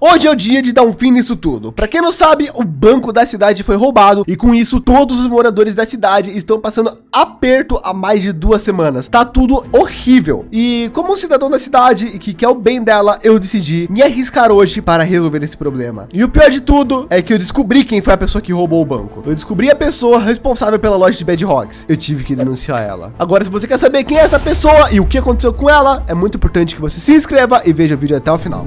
Hoje é o dia de dar um fim nisso tudo. Para quem não sabe, o banco da cidade foi roubado e com isso todos os moradores da cidade estão passando aperto há mais de duas semanas. Tá tudo horrível. E como um cidadão da cidade e que quer o bem dela, eu decidi me arriscar hoje para resolver esse problema. E o pior de tudo é que eu descobri quem foi a pessoa que roubou o banco. Eu descobri a pessoa responsável pela loja de Bad Rocks. Eu tive que denunciar ela. Agora, se você quer saber quem é essa pessoa e o que aconteceu com ela, é muito importante que você se inscreva e veja o vídeo até o final.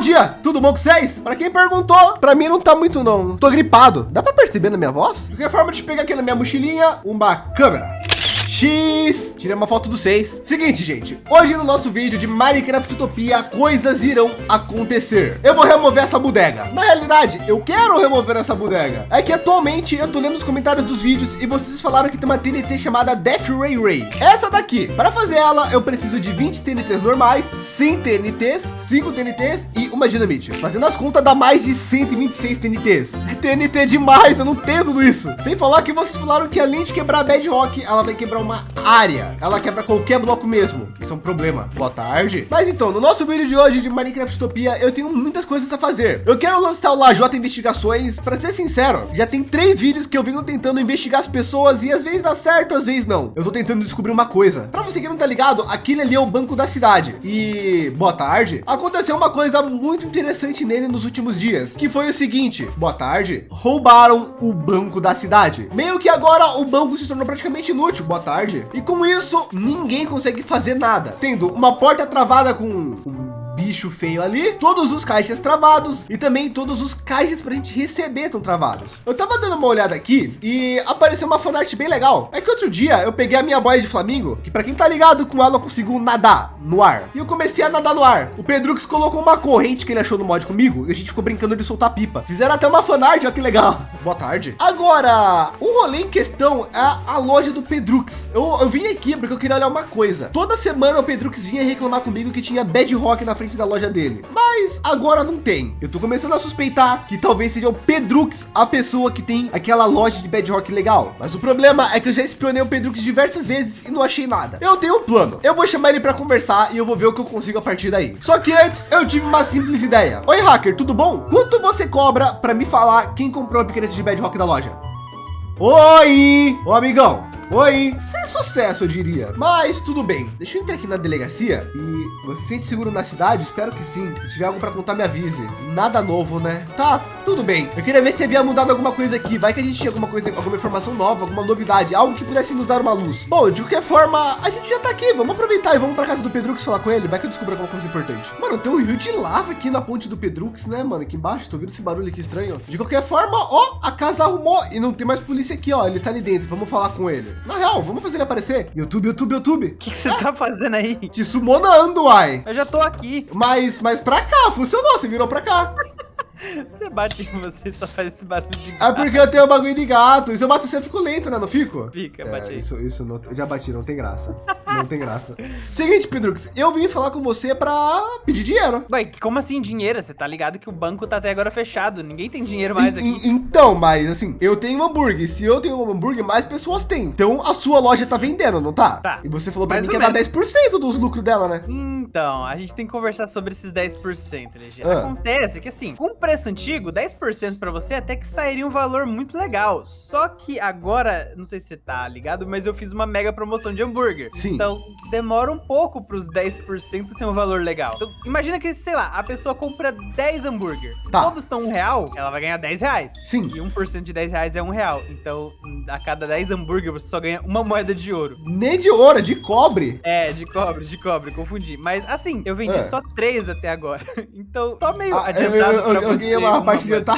Dia, tudo bom com vocês? Para quem perguntou, para mim não tá muito não, tô gripado. Dá para perceber na minha voz? De qualquer forma, deixa eu pegar aqui na minha mochilinha uma câmera. X. Tirei uma foto do 6. Seguinte, gente. Hoje no nosso vídeo de Minecraft Utopia, coisas irão acontecer. Eu vou remover essa bodega. Na realidade, eu quero remover essa bodega. É que atualmente eu tô lendo os comentários dos vídeos e vocês falaram que tem uma TNT chamada Death Ray Ray. Essa daqui. Para fazer ela, eu preciso de 20 TNTs normais, 100 TNTs, 5 TNTs e uma dinamite. Fazendo as contas, dá mais de 126 TNTs. É TNT demais, eu não tenho tudo isso. Sem falar que vocês falaram que além de quebrar Bedrock, ela vai quebrar uma uma Ela quebra qualquer bloco mesmo. Isso é um problema. Boa tarde. Mas então, no nosso vídeo de hoje de Minecraft Utopia, eu tenho muitas coisas a fazer. Eu quero lançar o Lajota Investigações. Para ser sincero, já tem três vídeos que eu venho tentando investigar as pessoas e às vezes dá certo, às vezes não. Eu tô tentando descobrir uma coisa. Para você que não tá ligado, aquele ali é o banco da cidade. E boa tarde. Aconteceu uma coisa muito interessante nele nos últimos dias, que foi o seguinte. Boa tarde. Roubaram o banco da cidade. Meio que agora o banco se tornou praticamente inútil. Boa tarde. E com isso, ninguém consegue fazer nada. Tendo uma porta travada com bicho feio ali, todos os caixas travados e também todos os caixas para a gente receber estão travados. Eu tava dando uma olhada aqui e apareceu uma fanart bem legal. É que outro dia eu peguei a minha boia de flamingo, que para quem tá ligado com ela, eu consigo nadar no ar. E eu comecei a nadar no ar. O Pedrux colocou uma corrente que ele achou no mod comigo e a gente ficou brincando de soltar pipa. Fizeram até uma fanart, olha que legal. Boa tarde. Agora, o rolê em questão é a loja do Pedrux. Eu, eu vim aqui porque eu queria olhar uma coisa. Toda semana o Pedrux vinha reclamar comigo que tinha Bad Rock na frente da loja dele. Mas agora não tem. Eu tô começando a suspeitar que talvez seja o Pedrux a pessoa que tem aquela loja de Bedrock legal. Mas o problema é que eu já espionei o Pedrux diversas vezes e não achei nada. Eu tenho um plano. Eu vou chamar ele para conversar e eu vou ver o que eu consigo a partir daí. Só que antes eu tive uma simples ideia. Oi, hacker, tudo bom? Quanto você cobra para me falar quem comprou o piquete de Bedrock da loja? Oi, ô amigão, Oi, sem sucesso, eu diria. Mas tudo bem. Deixa eu entrar aqui na delegacia e você se sente seguro na cidade? Espero que sim. Se tiver algo para contar, me avise. Nada novo, né? Tá, tudo bem. Eu queria ver se havia mudado alguma coisa aqui. Vai que a gente tinha alguma coisa, alguma informação nova, alguma novidade, algo que pudesse nos dar uma luz. Bom, de qualquer forma, a gente já tá aqui. Vamos aproveitar e vamos para casa do Pedrux falar com ele. Vai que eu descubro alguma coisa importante. Mano, tem um rio de lava aqui na ponte do Pedrux, né, mano? Aqui embaixo. Tô ouvindo esse barulho aqui estranho. De qualquer forma, ó, a casa arrumou e não tem mais polícia aqui, ó. Ele tá ali dentro. Vamos falar com ele. Na real, vamos fazer ele aparecer. YouTube, YouTube, YouTube. O que, que você tá fazendo aí? Te sumonando, uai. Eu já tô aqui. Mas, mas pra cá, funcionou. Você virou pra cá. Você bate em você só faz esse barulho de gato. É porque eu tenho um bagulho de gato. E se eu bato você, eu fico lento, né? Não fico? Fica, é, bate aí. Isso, isso não, já bati, não tem graça. não tem graça. Seguinte, Pedrux, eu vim falar com você pra pedir dinheiro. Ué, como assim dinheiro? Você tá ligado que o banco tá até agora fechado. Ninguém tem dinheiro mais aqui. E, então, mas assim, eu tenho um hambúrguer. Se eu tenho um hambúrguer, mais pessoas têm. Então a sua loja tá vendendo, não tá? Tá. E você falou pra mais mim que ia dar 10% dos lucros dela, né? Então, a gente tem que conversar sobre esses 10%, LG. Ah. Acontece que assim, com preço antigo, 10 10% para você até que sairia um valor muito legal. Só que agora, não sei se você tá ligado, mas eu fiz uma mega promoção de hambúrguer. Sim. Então, demora um pouco para os 10% ser um valor legal. Então, imagina que, sei lá, a pessoa compra 10 hambúrgueres. Se tá. todos estão um real, ela vai ganhar 10 reais. Sim. E 1% de 10 reais é um real. Então, a cada 10 hambúrguer, você só ganha uma moeda de ouro. Nem de ouro, é de cobre. É, de cobre, de cobre, confundi. Mas, assim, eu vendi é. só 3 até agora. Então, tô meio ah, adiantado eu, eu, eu, eu ganhei uma partida tá.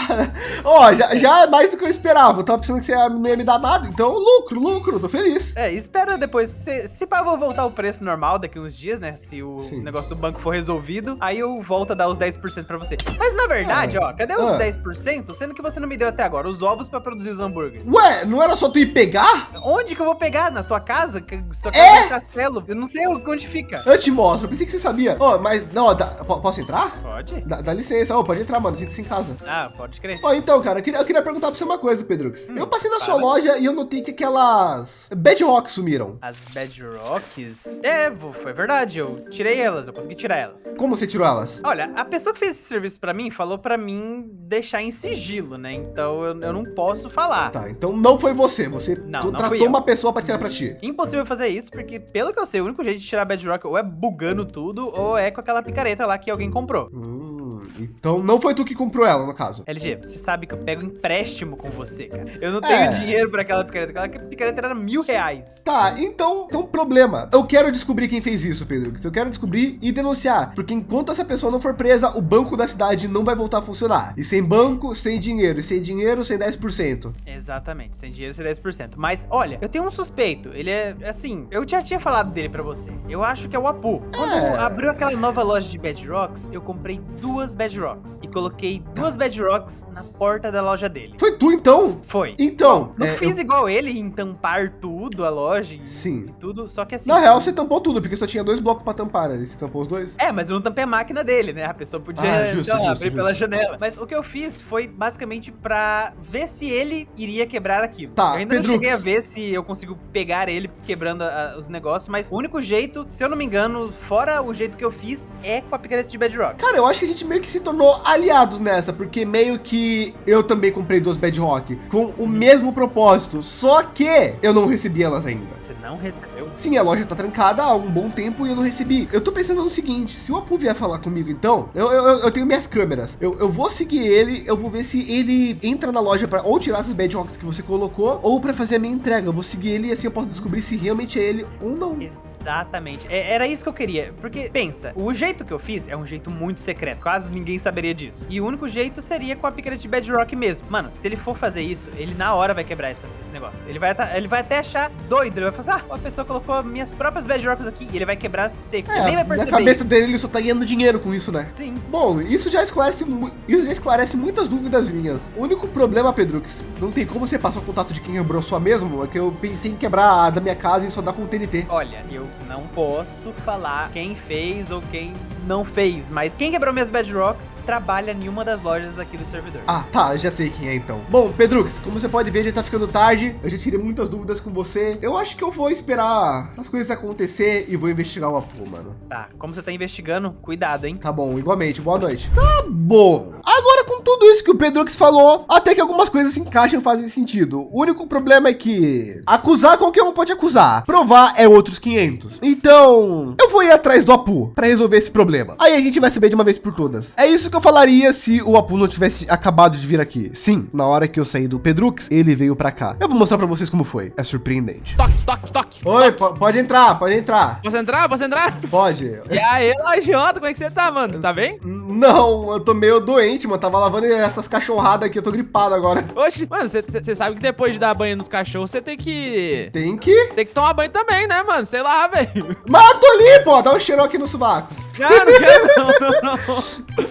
Ó, oh, já, já é mais do que eu esperava. Eu tava pensando que você não ia me dar nada. Então, lucro, lucro, tô feliz. É, espera depois. Se, se pá, eu vou voltar o preço normal daqui uns dias, né? Se o Sim. negócio do banco for resolvido, aí eu volto a dar os 10% pra você. Mas na verdade, ó, cadê os ah. 10%? Sendo que você não me deu até agora os ovos pra produzir os hambúrgueres. Ué, não era só tu ir pegar? Onde que eu vou pegar? Na tua casa? Sua casa é? é castelo? Eu não sei onde fica. Eu te mostro. Eu pensei que você sabia. Ó, oh, mas, não, dá, posso entrar? Pode. Dá, dá licença. Ó, oh, pode entrar, mano. Isso em casa. Ah, pode crer. Ó, então, cara, eu queria, eu queria perguntar pra você uma coisa, Pedrux. Hum, eu passei na sua loja e eu notei que aquelas Bedrocks sumiram. As Bedrocks? É, foi verdade. Eu tirei elas, eu consegui tirar elas. Como você tirou elas? Olha, a pessoa que fez esse serviço pra mim falou pra mim deixar em sigilo, né? Então eu, eu não posso falar. Tá, então não foi você. Você não, não tratou uma pessoa pra tirar pra ti. Impossível fazer isso, porque pelo que eu sei, o único jeito de tirar Bedrock ou é bugando tudo, ou é com aquela picareta lá que alguém comprou. Hum, então não foi tu que comprou ela, no caso. LG, você sabe que eu pego empréstimo com você, cara. Eu não tenho é. dinheiro pra aquela picareta. Aquela picareta era mil reais. Tá, então tem um problema. Eu quero descobrir quem fez isso, Pedro. Eu quero descobrir e denunciar. Porque enquanto essa pessoa não for presa, o banco da cidade não vai voltar a funcionar. E sem banco, sem dinheiro. E sem dinheiro, sem 10%. Exatamente, sem dinheiro, sem 10%. Mas olha, eu tenho um suspeito. Ele é assim, eu já tinha falado dele pra você. Eu acho que é o Apu. Quando é... abriu aquela nova loja de Bedrocks, eu comprei duas Bedrocks e coloquei duas Bedrocks na porta da loja dele. Foi tu então? Foi. Então. Não, é, fiz eu... igual ele em tampar tudo, a loja e, Sim. e tudo, só que assim. Na real, você tampou tudo, porque só tinha dois blocos pra tampar, né? Você tampou os dois? É, mas eu não tampei a máquina dele, né? A pessoa podia ah, justo, lá, justo, abrir justo. pela janela. Mas o que eu fiz foi basicamente pra ver se ele iria quebrar aquilo. Tá, eu ainda Pedrux. não cheguei a ver se eu consigo pegar ele quebrando a, os negócios, mas o único jeito, se eu não me engano, fora o jeito que eu fiz, é com a picareta de Bedrock. Cara, eu acho que a gente meio que se tornou aliados nessa, porque meio que eu também comprei duas Bedrock com o mesmo propósito, só que eu não recebi elas ainda. Você não recebeu? Sim, a loja tá trancada há um bom tempo e eu não recebi. Eu tô pensando no seguinte, se o Apu vier falar comigo, então, eu, eu, eu tenho minhas câmeras. Eu, eu vou seguir ele, eu vou ver se ele entra na loja para ou tirar essas Bedrocks que você colocou, ou para fazer a minha entrega. Eu vou seguir ele e assim eu posso descobrir se realmente é ele ou não. Exatamente. É, era isso que eu queria. Porque, pensa, o jeito que eu fiz é um jeito muito secreto. Quase ninguém saberia disso. E o único jeito seria com a picareta de Bedrock mesmo. Mano, se ele for fazer isso, ele na hora vai quebrar essa, esse negócio. Ele vai, ele vai até achar doido. Ele vai falar, ah, a pessoa colocou minhas próprias Bedrocks aqui e ele vai quebrar seco. É, nem vai perceber. Na cabeça dele, ele só tá ganhando dinheiro com isso, né? Sim. Bom, isso já esclarece, isso já esclarece muitas dúvidas minhas. O único problema, Pedro, que não tem como você passar o contato de quem quebrou sua mesmo, é que eu pensei em quebrar a da minha casa e só dar com o TNT. Olha, eu não posso posso falar quem fez ou quem não fez, mas quem quebrou minhas Bedrocks trabalha em uma das lojas aqui do servidor. Ah, tá, já sei quem é então. Bom, Pedrux, como você pode ver, já tá ficando tarde, eu já tirei muitas dúvidas com você. Eu acho que eu vou esperar as coisas acontecer e vou investigar o Apu, mano. Tá, como você tá investigando, cuidado, hein? Tá bom, igualmente, boa noite. Tá bom. Agora, com tudo isso que o Pedrux falou, até que algumas coisas se encaixam e fazem sentido. O único problema é que acusar qualquer um pode acusar, provar é outros 500. Então, eu vou ir atrás do Apu para resolver esse problema. Aí a gente vai saber de uma vez por todas. É isso que eu falaria se o Apu não tivesse acabado de vir aqui. Sim, na hora que eu saí do Pedrux, ele veio para cá. Eu vou mostrar para vocês como foi. É surpreendente. Toque, toque, toque. Oi, toque. pode entrar, pode entrar. Posso entrar? Posso entrar? Pode. E aí, Lajota, como é que você tá, mano? Você tá bem? Não, eu tô meio doente, mano. Tava lavando essas cachorradas aqui, eu tô gripado agora. Oxe, mano, você sabe que depois de dar banho nos cachorros, você tem que... Tem que? Tem que tomar banho também, né, mano? Sei lá, velho. Mas tô ali, pô. Dá um cheiro aqui no sovaco. Não quero não, não, não.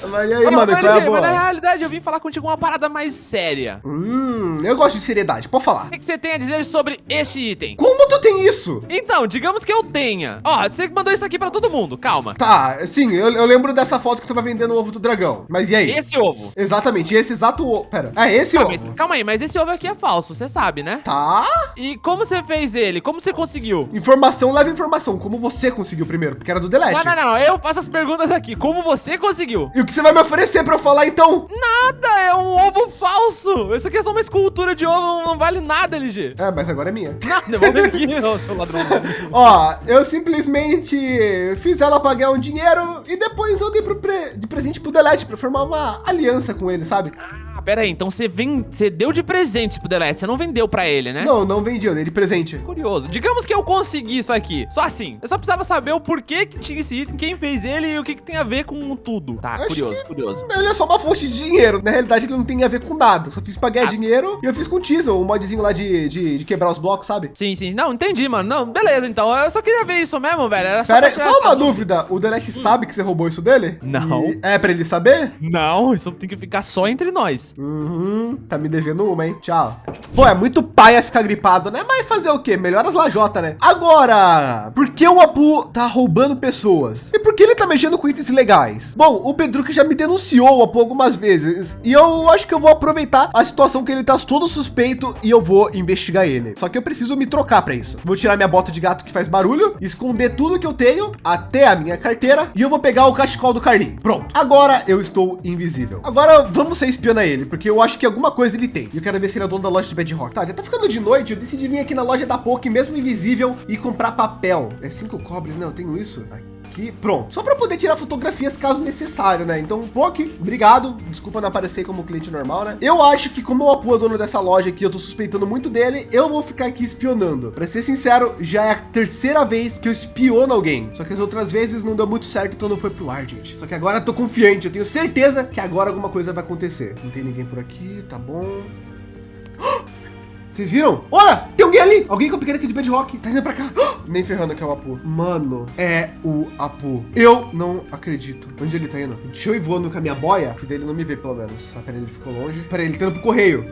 Mas e aí, mano, qual é a boa? Mas na realidade, eu vim falar contigo uma parada mais séria. Hum, eu gosto de seriedade, pode falar. O que, que você tem a dizer sobre este item? Como tu tem isso? Então, digamos que eu tenha. Ó, você mandou isso aqui pra todo mundo, calma. Tá, sim, eu, eu lembro dessa foto que tu vai vendendo o ovo do dragão. Mas e aí? Esse ovo. Exatamente, esse exato ovo. Pera, é esse ah, ovo. Mas, calma aí, mas esse ovo aqui é falso, você sabe, né? Tá. E como você fez ele? Como você conseguiu? Informação leva informação. Como você conseguiu primeiro? Porque era do Delete. Não, não, não. Eu faço as perguntas aqui. Como você conseguiu? E o que você vai me oferecer pra eu falar, então? Nada, é um ovo falso. Isso aqui é só uma escultura de ovo, não vale nada, LG. É, mas agora é minha. Não, devolve aqui, seu ladrão. Ó, eu simplesmente fiz ela pagar um dinheiro e depois eu dei pro pre... de presente pro Delete pra formar uma aliança com ele, sabe? Pera aí, então você, vem... você deu de presente pro Delete, você não vendeu pra ele, né? Não, não vendi, eu dei de presente. Curioso. Digamos que eu consegui isso aqui, só assim. Eu só precisava saber o porquê que tinha esse item, quem fez ele e o que, que tem a ver com tudo. Tá, Acho curioso, curioso. Ele é só uma fonte de dinheiro. Na realidade, ele não tem a ver com nada. Só fiz pra ganhar ah. dinheiro e eu fiz com o Teasel, o modzinho lá de, de, de, quebrar os blocos, sabe? Sim, sim. Não, entendi, mano. Não, beleza, então. Eu só queria ver isso mesmo, velho. Era só, Pera, só uma dúvida. O Delete hum. sabe que você roubou isso dele? Não. E é pra ele saber? Não, isso tem que ficar só entre nós. Uhum, tá me devendo uma, hein? Tchau. Pô, é muito paia ficar gripado, né? Mas fazer o quê? Melhor as lajota, né? Agora, por que o Apu tá roubando pessoas? E por que ele tá mexendo com itens ilegais? Bom, o Pedro que já me denunciou o Apu algumas vezes e eu acho que eu vou aproveitar a situação que ele tá todo suspeito e eu vou investigar ele. Só que eu preciso me trocar para isso. Vou tirar minha bota de gato que faz barulho, esconder tudo que eu tenho até a minha carteira e eu vou pegar o cachecol do Carlinhos. Pronto. Agora eu estou invisível. Agora vamos ser espiando ele, porque eu acho que alguma coisa ele tem. Eu quero ver se ele é dono da loja de Bedrock. Tá, já tá ficando de noite. Eu decidi vir aqui na loja da Poke, mesmo invisível, e comprar papel. É cinco cobres, né? Eu tenho isso. Aqui, pronto. Só para poder tirar fotografias caso necessário, né? Então, Poke, obrigado. Desculpa não aparecer como cliente normal, né? Eu acho que como o Apu é dono dessa loja aqui, eu tô suspeitando muito dele, eu vou ficar aqui espionando. Para ser sincero, já é a terceira vez que eu espiono alguém. Só que as outras vezes não deu muito certo, então não foi pro ar, gente. Só que agora eu tô confiante, eu tenho certeza que agora alguma coisa vai acontecer. Não tem ninguém por aqui, tá bom. Vocês viram? Olha, tem alguém ali. Alguém com a picareta de bedrock. Tá indo pra cá. Nem ferrando que é o Apu. Mano, é o Apu. Eu não acredito. Onde ele tá indo? Deixa eu ir voando com a minha boia, que dele não me vê pelo menos. Ah, peraí, ele ficou longe. Peraí, ele tá indo pro correio.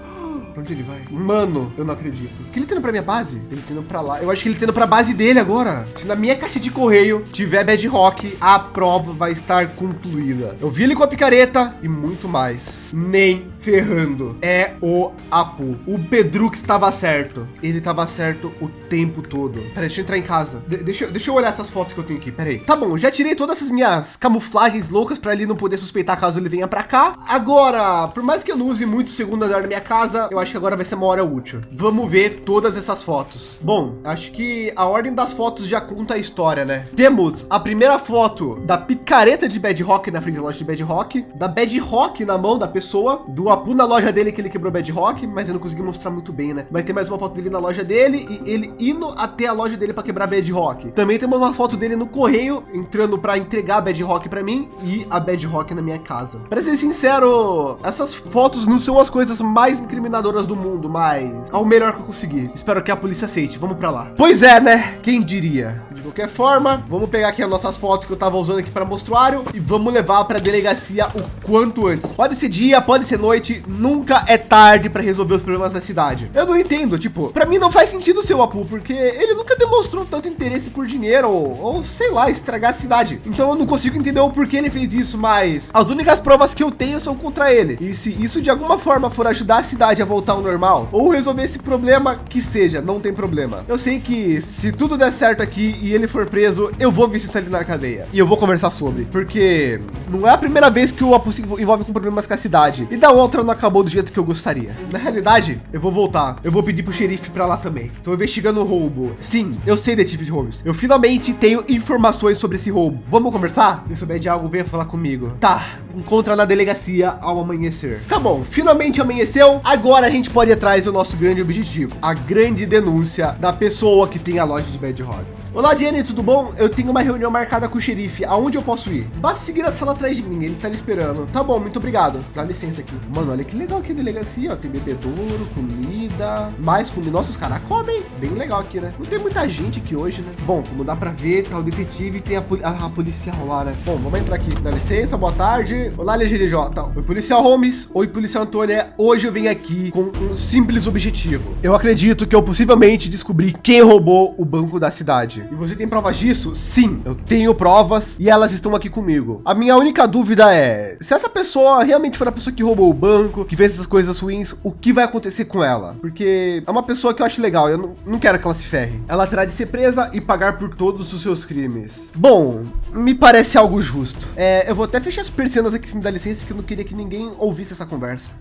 Pra onde ele vai? Mano, eu não acredito. Que ele tá indo pra minha base? Ele tá indo pra lá. Eu acho que ele tá indo pra base dele agora. Se na minha caixa de correio tiver bedrock, a prova vai estar concluída. Eu vi ele com a picareta e muito mais. Nem ferrando. É o Apu. O Pedrux estava certo. Ele estava certo o tempo todo. Peraí, deixa eu entrar em casa. De deixa, deixa eu olhar essas fotos que eu tenho aqui. Peraí. Tá bom, já tirei todas essas minhas camuflagens loucas para ele não poder suspeitar caso ele venha para cá. Agora, por mais que eu não use muito o segundo andar da minha casa, eu acho que agora vai ser uma hora útil. Vamos ver todas essas fotos. Bom, acho que a ordem das fotos já conta a história, né? Temos a primeira foto da picareta de Bedrock na frente da loja de Bedrock, da Bedrock na mão da pessoa, do Apu na loja dele que ele quebrou Bedrock, mas eu não consegui mostrar muito bem, né? Mas tem mais uma foto dele na loja dele e ele indo até a loja dele para quebrar Bedrock. Também temos uma foto dele no correio entrando para entregar a Bedrock para mim e a Bedrock na minha casa. Para ser sincero, essas fotos não são as coisas mais incriminadoras do mundo, mas é o melhor que eu consegui. Espero que a polícia aceite. Vamos para lá. Pois é, né? Quem diria? De qualquer forma, vamos pegar aqui as nossas fotos que eu tava usando aqui para mostruário e vamos levar para delegacia o quanto antes. Pode ser dia, pode ser noite, nunca é tarde para resolver os problemas da cidade. Eu não entendo, tipo, para mim não faz sentido o Apu, porque ele nunca demonstrou tanto interesse por dinheiro ou, ou sei lá, estragar a cidade. Então eu não consigo entender o porquê ele fez isso, mas as únicas provas que eu tenho são contra ele. E se isso de alguma forma for ajudar a cidade a voltar ao normal ou resolver esse problema que seja, não tem problema. Eu sei que se tudo der certo aqui e ele for preso, eu vou visitar ele na cadeia e eu vou conversar sobre, porque não é a primeira vez que o Apu se envolve com problemas com a cidade e da outra não acabou do jeito que eu gostaria. Na realidade, eu vou voltar. Eu vou pedir pro xerife para lá também. Estou investigando o roubo. Sim, eu sei detetive de roubos. Eu finalmente tenho informações sobre esse roubo. Vamos conversar? Se souber de algo, venha falar comigo. Tá, encontra na delegacia ao amanhecer. Tá bom, finalmente amanheceu. Agora a gente pode ir atrás do nosso grande objetivo, a grande denúncia da pessoa que tem a loja de Bad Rods. Olá, Jenny, tudo bom? Eu tenho uma reunião marcada com o xerife. Aonde eu posso ir? Basta seguir a sala atrás de mim, ele tá me esperando. Tá bom, muito obrigado. Dá licença aqui. Mano, olha que legal aqui a delegacia, ó. Tem bebedouro, comida, mais comida. Nossa, os caras comem. Bem legal aqui, né? Não tem muita gente aqui hoje, né? Bom, como dá para ver, tá o detetive e tem a, a, a, policial lá, né? Bom, vamos entrar aqui. Dá licença, boa tarde. Olá, LGDJ. Oi, policial Holmes. Oi, policial Antônia. Hoje eu vim aqui com um simples objetivo. Eu acredito que eu possivelmente descobri quem roubou o banco da cidade. E você tem provas disso? Sim, eu tenho provas e elas estão aqui comigo. A minha única dúvida é, se essa pessoa realmente for a pessoa que roubou o banco, que fez essas coisas ruins, o que vai acontecer com ela? Porque é uma pessoa que eu acho legal, eu não, não quero que ela se ferre. Ela terá de ser presa e pagar por todos os seus crimes. Bom, me parece algo justo. É, eu vou até fechar as persianas aqui, se me dá licença, que eu não queria que ninguém ouvisse essa conversa.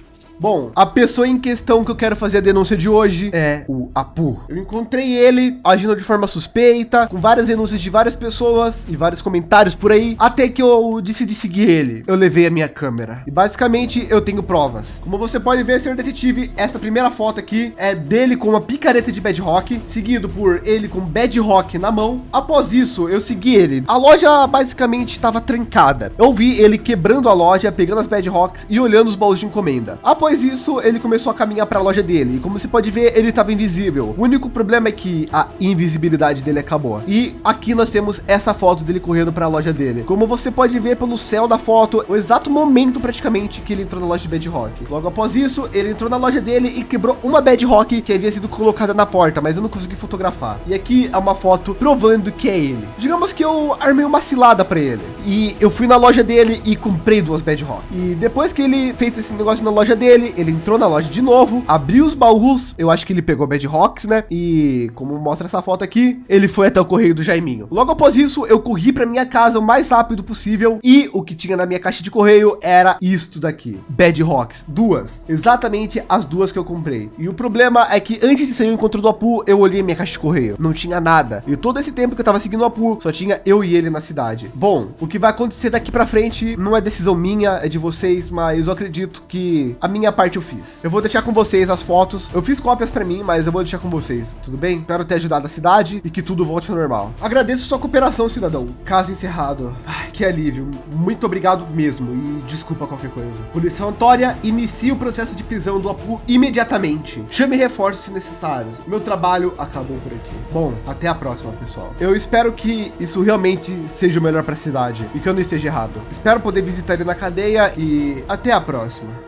Bom, a pessoa em questão que eu quero fazer a denúncia de hoje é o Apu. Eu encontrei ele agindo de forma suspeita, com várias denúncias de várias pessoas e vários comentários por aí, até que eu decidi seguir ele. Eu levei a minha câmera e basicamente eu tenho provas. Como você pode ver, senhor detetive, essa primeira foto aqui é dele com uma picareta de Bedrock, seguido por ele com Bedrock na mão. Após isso, eu segui ele. A loja basicamente estava trancada. Eu vi ele quebrando a loja, pegando as Bedrocks e olhando os baús de encomenda. Após após isso, ele começou a caminhar para a loja dele. E como você pode ver, ele estava invisível. O único problema é que a invisibilidade dele acabou. E aqui nós temos essa foto dele correndo para a loja dele. Como você pode ver pelo céu da foto, o exato momento praticamente que ele entrou na loja de Bedrock. Logo após isso, ele entrou na loja dele e quebrou uma Bedrock que havia sido colocada na porta, mas eu não consegui fotografar. E aqui é uma foto provando que é ele. Digamos que eu armei uma cilada para ele. E eu fui na loja dele e comprei duas Bedrock. E depois que ele fez esse negócio na loja dele, ele entrou na loja de novo, abriu os baús, eu acho que ele pegou Bedrocks, né? E como mostra essa foto aqui, ele foi até o correio do Jaiminho. Logo após isso, eu corri para minha casa o mais rápido possível e o que tinha na minha caixa de correio era isto daqui, Bedrocks, duas, exatamente as duas que eu comprei. E o problema é que antes de sair o encontro do Apu, eu olhei minha caixa de correio, não tinha nada. E todo esse tempo que eu tava seguindo o Apu, só tinha eu e ele na cidade. Bom, o que vai acontecer daqui para frente não é decisão minha, é de vocês, mas eu acredito que a minha parte eu fiz. Eu vou deixar com vocês as fotos. Eu fiz cópias para mim, mas eu vou deixar com vocês, tudo bem? Espero ter ajudado a cidade e que tudo volte ao normal. Agradeço sua cooperação, cidadão. Caso encerrado. Ai, que alívio. Muito obrigado mesmo e desculpa qualquer coisa. Polícia Antônia, inicie o processo de prisão do Apu imediatamente. Chame reforços se necessários. Meu trabalho acabou por aqui. Bom, até a próxima, pessoal. Eu espero que isso realmente seja o melhor para a cidade e que eu não esteja errado. Espero poder visitar ele na cadeia e até a próxima.